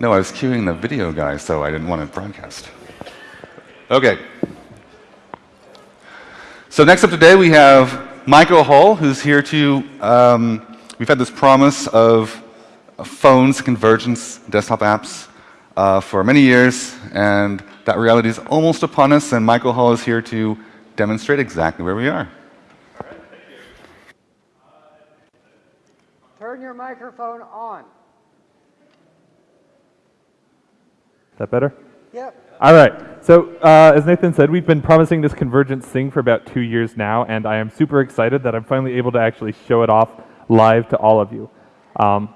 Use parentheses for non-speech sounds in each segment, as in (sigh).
No, I was cueing the video guy, so I didn't want to broadcast. Okay. So next up today, we have Michael Hall, who's here to, um, we've had this promise of phones, convergence, desktop apps uh, for many years, and that reality is almost upon us, and Michael Hall is here to demonstrate exactly where we are. Turn your microphone on. Is that better? Yep. All right. So uh, as Nathan said, we've been promising this convergence thing for about two years now, and I am super excited that I'm finally able to actually show it off live to all of you. Um,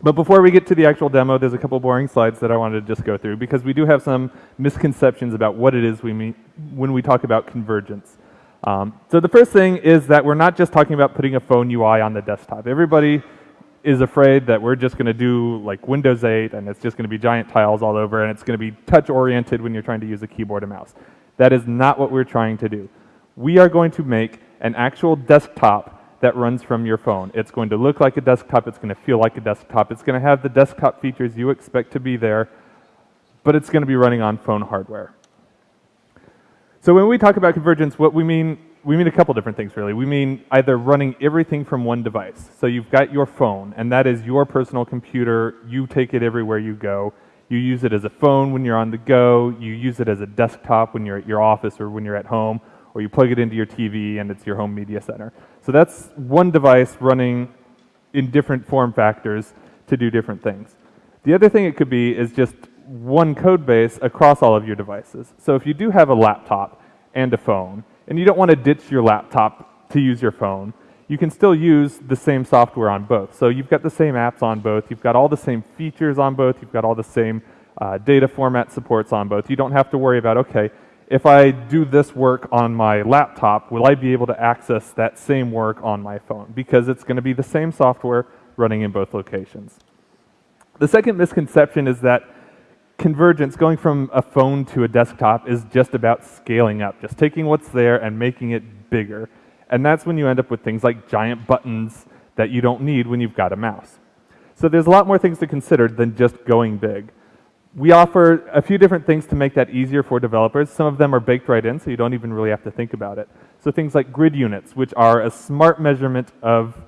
but before we get to the actual demo, there's a couple boring slides that I wanted to just go through because we do have some misconceptions about what it is we mean when we talk about convergence. Um, so the first thing is that we're not just talking about putting a phone UI on the desktop. Everybody is afraid that we're just going to do like Windows 8 and it's just going to be giant tiles all over and it's going to be touch oriented when you're trying to use a keyboard and mouse. That is not what we're trying to do. We are going to make an actual desktop that runs from your phone. It's going to look like a desktop, it's going to feel like a desktop, it's going to have the desktop features you expect to be there, but it's going to be running on phone hardware. So when we talk about convergence, what we mean, we mean a couple different things really. We mean either running everything from one device. So you've got your phone, and that is your personal computer, you take it everywhere you go. You use it as a phone when you're on the go, you use it as a desktop when you're at your office or when you're at home, or you plug it into your TV and it's your home media center. So that's one device running in different form factors to do different things. The other thing it could be is just one code base across all of your devices. So if you do have a laptop and a phone, and you don't want to ditch your laptop to use your phone, you can still use the same software on both. So you've got the same apps on both, you've got all the same features on both, you've got all the same uh, data format supports on both. You don't have to worry about, okay, if I do this work on my laptop, will I be able to access that same work on my phone? Because it's going to be the same software running in both locations. The second misconception is that convergence, going from a phone to a desktop, is just about scaling up, just taking what's there and making it bigger. And that's when you end up with things like giant buttons that you don't need when you've got a mouse. So there's a lot more things to consider than just going big. We offer a few different things to make that easier for developers. Some of them are baked right in, so you don't even really have to think about it. So things like grid units, which are a smart measurement of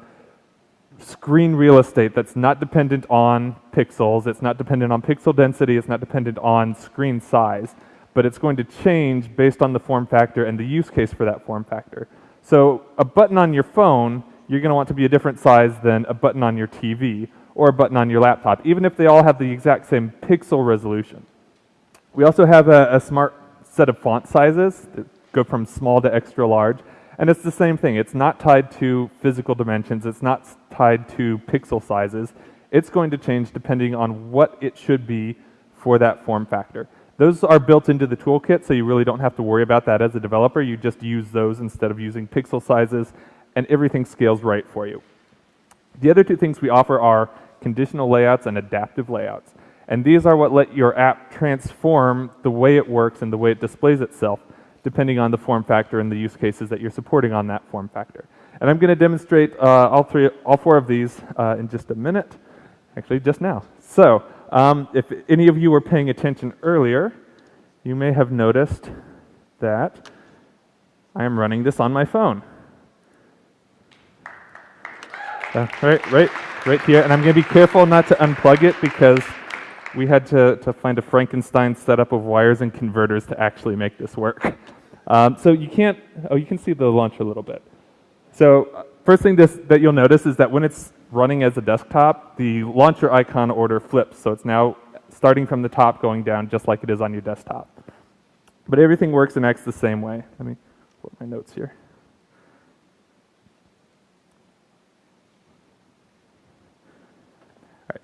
screen real estate that's not dependent on pixels, it's not dependent on pixel density, it's not dependent on screen size, but it's going to change based on the form factor and the use case for that form factor. So a button on your phone, you're going to want to be a different size than a button on your TV, or a button on your laptop, even if they all have the exact same pixel resolution. We also have a, a smart set of font sizes that go from small to extra large. And it's the same thing. It's not tied to physical dimensions. It's not tied to pixel sizes. It's going to change depending on what it should be for that form factor. Those are built into the toolkit, so you really don't have to worry about that as a developer. You just use those instead of using pixel sizes, and everything scales right for you. The other two things we offer are conditional layouts and adaptive layouts. And these are what let your app transform the way it works and the way it displays itself, depending on the form factor and the use cases that you're supporting on that form factor. And I'm going to demonstrate uh, all, three, all four of these uh, in just a minute, actually just now. So um, if any of you were paying attention earlier, you may have noticed that I am running this on my phone. Uh, right, right right here. And I'm going to be careful not to unplug it because we had to, to find a Frankenstein setup of wires and converters to actually make this work. (laughs) Um, so you can't, oh, you can see the launcher a little bit. So uh, first thing this, that you'll notice is that when it's running as a desktop, the launcher icon order flips. So it's now starting from the top going down just like it is on your desktop. But everything works and acts the same way. Let me put my notes here.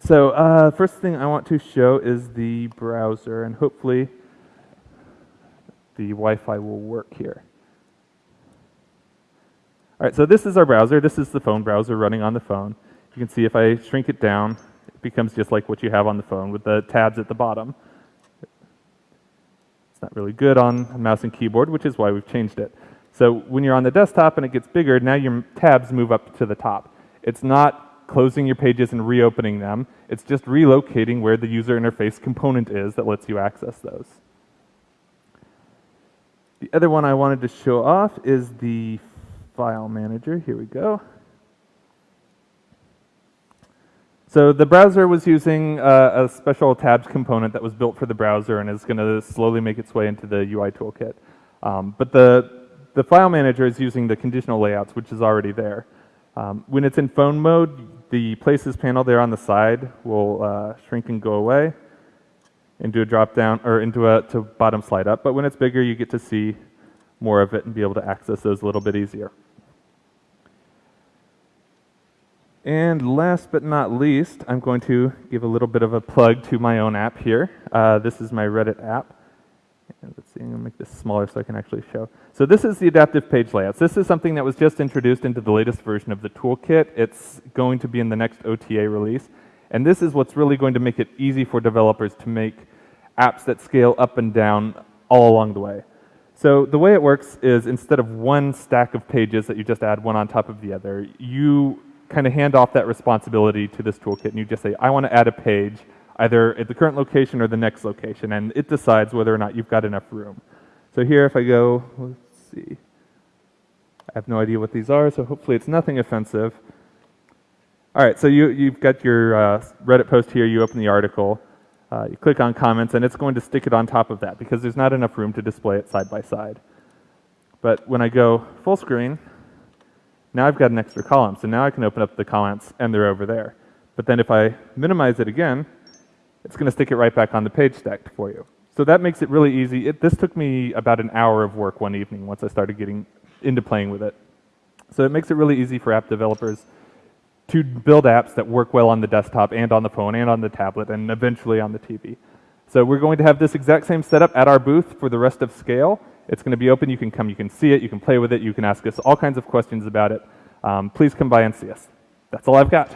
So uh, first thing I want to show is the browser, and hopefully the Wi-Fi will work here. All right, so this is our browser. This is the phone browser running on the phone. You can see if I shrink it down, it becomes just like what you have on the phone with the tabs at the bottom. It's not really good on mouse and keyboard, which is why we've changed it. So when you're on the desktop and it gets bigger, now your tabs move up to the top. It's not closing your pages and reopening them. It's just relocating where the user interface component is that lets you access those. The other one I wanted to show off is the file manager. Here we go. So the browser was using uh, a special tabs component that was built for the browser and is going to slowly make its way into the UI toolkit. Um, but the, the file manager is using the conditional layouts, which is already there. Um, when it's in phone mode, the places panel there on the side will uh, shrink and go away into a drop down or into a to bottom slide up. But when it's bigger, you get to see more of it and be able to access those a little bit easier. And last but not least, I'm going to give a little bit of a plug to my own app here. Uh, this is my Reddit app. And let's see, I'm to make this smaller so I can actually show. So this is the adaptive page layouts. This is something that was just introduced into the latest version of the toolkit. It's going to be in the next OTA release. And this is what's really going to make it easy for developers to make apps that scale up and down all along the way. So the way it works is instead of one stack of pages that you just add one on top of the other, you kind of hand off that responsibility to this toolkit and you just say, I want to add a page either at the current location or the next location, and it decides whether or not you've got enough room. So here, if I go, let's see, I have no idea what these are, so hopefully it's nothing offensive. All right, so you, you've got your uh, Reddit post here, you open the article, uh, you click on comments, and it's going to stick it on top of that because there's not enough room to display it side by side. But when I go full screen, now I've got an extra column, so now I can open up the comments and they're over there. But then if I minimize it again, it's going to stick it right back on the page stack for you. So that makes it really easy. It, this took me about an hour of work one evening once I started getting into playing with it. So it makes it really easy for app developers to build apps that work well on the desktop and on the phone and on the tablet and eventually on the TV. So we're going to have this exact same setup at our booth for the rest of Scale. It's going to be open. You can come, you can see it, you can play with it, you can ask us all kinds of questions about it. Um, please come by and see us. That's all I've got.